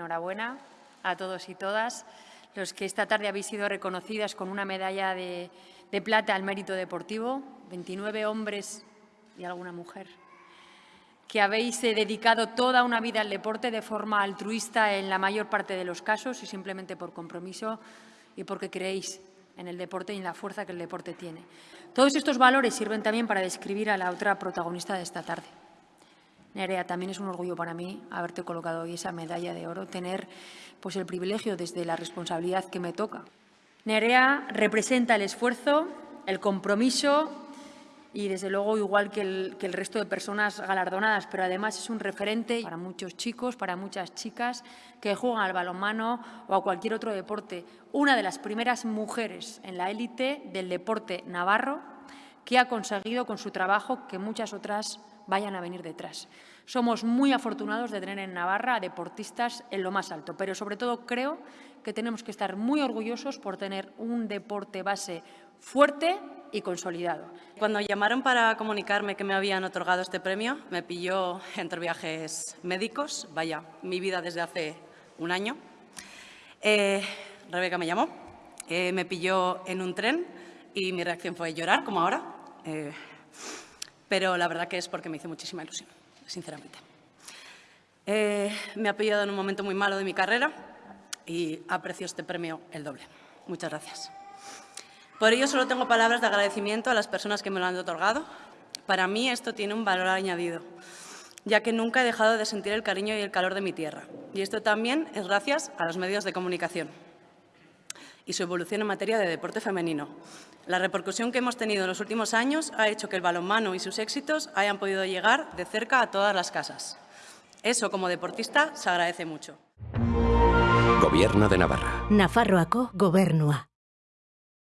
Enhorabuena a todos y todas los que esta tarde habéis sido reconocidas con una medalla de, de plata al mérito deportivo, 29 hombres y alguna mujer que habéis eh, dedicado toda una vida al deporte de forma altruista en la mayor parte de los casos y simplemente por compromiso y porque creéis en el deporte y en la fuerza que el deporte tiene. Todos estos valores sirven también para describir a la otra protagonista de esta tarde. Nerea, también es un orgullo para mí haberte colocado hoy esa medalla de oro, tener pues, el privilegio desde la responsabilidad que me toca. Nerea representa el esfuerzo, el compromiso y desde luego igual que el, que el, resto de personas galardonadas, pero además es un referente para muchos chicos, para muchas chicas que juegan al balonmano o a cualquier otro deporte. Una de las primeras mujeres en la élite del deporte navarro que ha conseguido con su trabajo que muchas otras vayan a venir detrás. Somos muy afortunados de tener en Navarra a deportistas en lo más alto, pero sobre todo creo que tenemos que estar muy orgullosos por tener un deporte base fuerte y consolidado. Cuando llamaron para comunicarme que me habían otorgado este premio, me pilló entre viajes médicos, vaya, mi vida desde hace un año. Eh, Rebeca me llamó, eh, me pilló en un tren y mi reacción fue llorar, como ahora, eh, pero la verdad que es porque me hizo muchísima ilusión, sinceramente. Eh, me ha pillado en un momento muy malo de mi carrera y aprecio este premio el doble. Muchas gracias. Por ello, solo tengo palabras de agradecimiento a las personas que me lo han otorgado. Para mí esto tiene un valor añadido, ya que nunca he dejado de sentir el cariño y el calor de mi tierra. Y esto también es gracias a los medios de comunicación y su evolución en materia de deporte femenino. La repercusión que hemos tenido en los últimos años ha hecho que el balonmano y sus éxitos hayan podido llegar de cerca a todas las casas. Eso, como deportista, se agradece mucho. Gobierno de Navarra. Nafarroako gobernua.